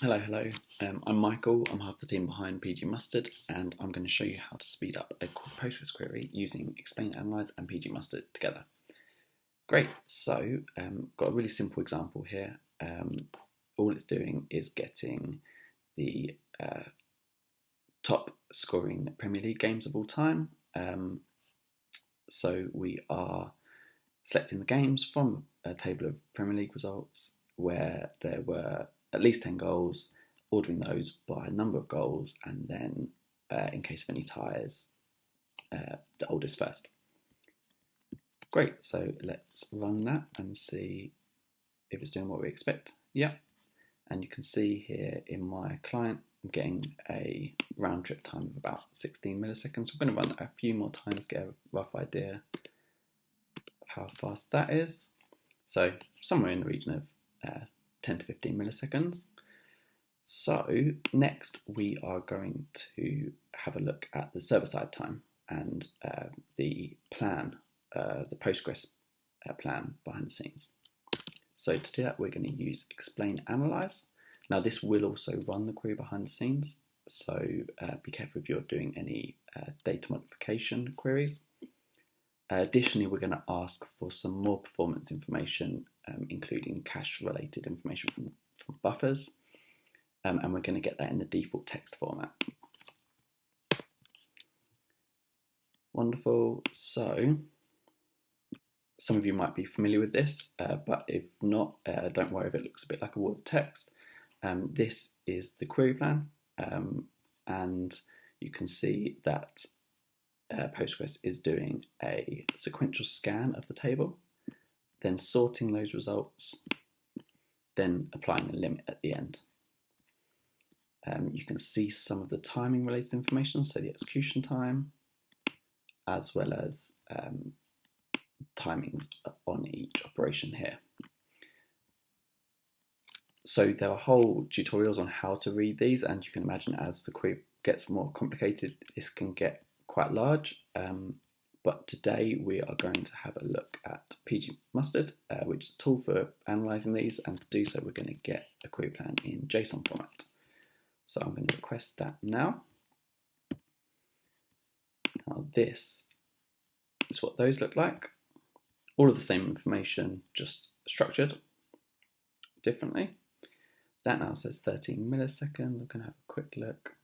Hello, hello. Um, I'm Michael. I'm half the team behind PG Mustard, and I'm going to show you how to speed up a Postgres query using Explain, Analyze, and PG Mustard together. Great. So, um, got a really simple example here. Um, all it's doing is getting the uh, top scoring Premier League games of all time. Um, so we are selecting the games from a table of Premier League results where there were at least 10 goals, ordering those by a number of goals, and then uh, in case of any ties, uh, the oldest first. Great, so let's run that and see if it's doing what we expect. Yeah, and you can see here in my client, I'm getting a round trip time of about 16 milliseconds. We're going to run that a few more times, get a rough idea of how fast that is. So somewhere in the region of uh, 10 to 15 milliseconds. So next we are going to have a look at the server-side time and uh, the plan, uh, the Postgres uh, plan behind the scenes. So to do that we're going to use explain analyze. Now this will also run the query behind the scenes, so uh, be careful if you're doing any uh, data modification queries. Additionally, we're going to ask for some more performance information, um, including cache related information from, from buffers, um, and we're going to get that in the default text format. Wonderful. So, some of you might be familiar with this, uh, but if not, uh, don't worry if it looks a bit like a wall of text. Um, this is the query plan, um, and you can see that uh, Postgres is doing a sequential scan of the table, then sorting those results, then applying a limit at the end. Um, you can see some of the timing related information, so the execution time, as well as um, timings on each operation here. So there are whole tutorials on how to read these, and you can imagine as the query gets more complicated, this can get quite large. Um, but today we are going to have a look at PG Mustard, uh, which is a tool for analysing these, and to do so we're going to get a query plan in JSON format. So I'm going to request that now. Now this is what those look like. All of the same information, just structured differently. That now says 13 milliseconds. I'm going to have a quick look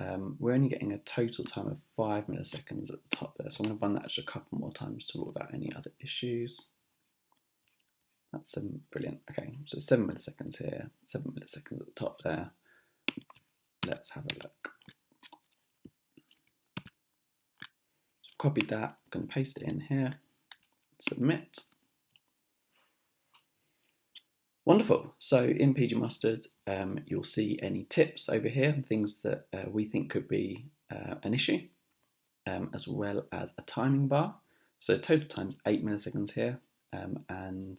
um, we're only getting a total time of 5 milliseconds at the top there, so I'm going to run that just a couple more times to rule out any other issues. That's seven, brilliant. Okay, so 7 milliseconds here, 7 milliseconds at the top there. Let's have a look. So copied that, I'm going to paste it in here, submit. Wonderful. So in PG Mustard, um, you'll see any tips over here, things that uh, we think could be uh, an issue, um, as well as a timing bar. So total time is 8 milliseconds here, um, and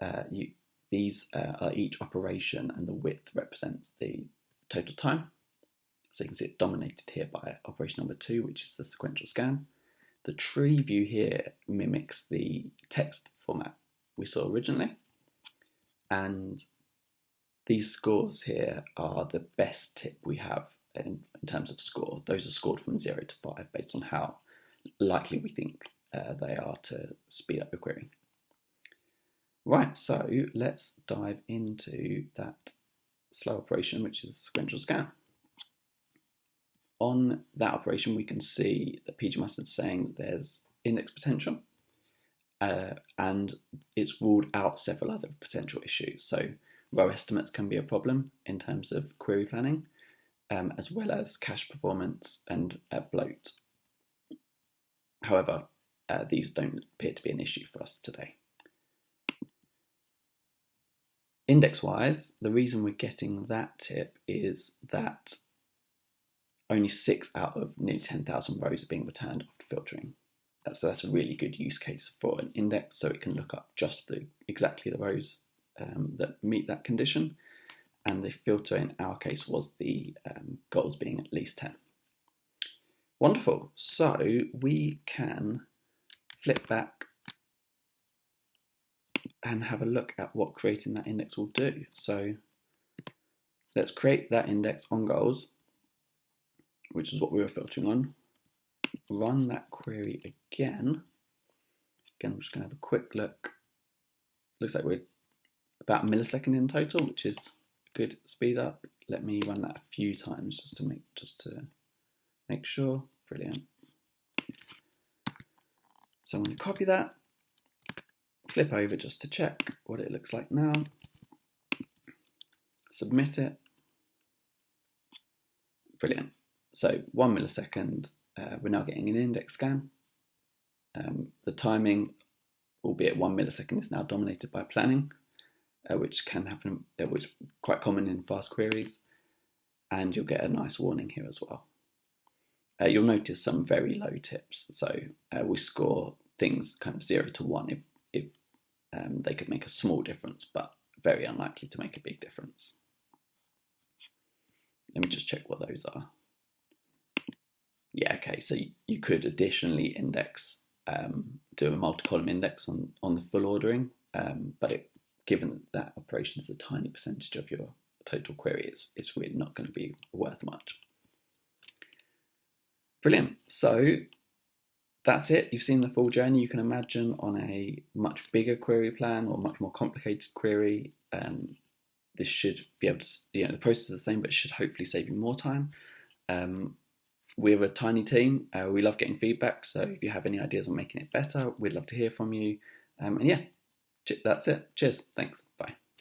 uh, you, these uh, are each operation, and the width represents the total time. So you can see it dominated here by operation number 2, which is the sequential scan. The tree view here mimics the text format we saw originally and these scores here are the best tip we have in, in, terms of score. Those are scored from 0 to 5 based on how likely we think uh, they are to speed up your query. Right, so let's dive into that slow operation, which is sequential scan. On that operation, we can see that PG is saying that there's index potential uh, and it's ruled out several other potential issues. So row estimates can be a problem in terms of query planning, um, as well as cache performance and uh, bloat. However, uh, these don't appear to be an issue for us today. Index-wise, the reason we're getting that tip is that only six out of nearly 10,000 rows are being returned after filtering. So that's a really good use case for an index, so it can look up just the, exactly the rows um, that meet that condition. And the filter in our case was the um, goals being at least 10. Wonderful. So we can flip back and have a look at what creating that index will do. So let's create that index on goals, which is what we were filtering on. Run that query again. Again, I'm just going to have a quick look. Looks like we're about a millisecond in total, which is a good speed up. Let me run that a few times just to make just to make sure. Brilliant. So I'm going to copy that, flip over just to check what it looks like now, submit it. Brilliant. So one millisecond, uh, we're now getting an index scan. Um, the timing, albeit one millisecond, is now dominated by planning, uh, which can happen, uh, which is quite common in fast queries. And you'll get a nice warning here as well. Uh, you'll notice some very low tips. So uh, we score things kind of zero to one if, if um, they could make a small difference, but very unlikely to make a big difference. Let me just check what those are. Yeah, okay, so you could additionally index, um, do a multi-column index on, on the full ordering, um, but it, given that operation is a tiny percentage of your total query, it's, it's really not going to be worth much. Brilliant. So that's it. You've seen the full journey. You can imagine on a much bigger query plan or much more complicated query. Um, this should be able to, you know, the process is the same, but it should hopefully save you more time. Um, we're a tiny team. Uh, we love getting feedback. So if you have any ideas on making it better, we'd love to hear from you. Um, and yeah, that's it. Cheers. Thanks. Bye.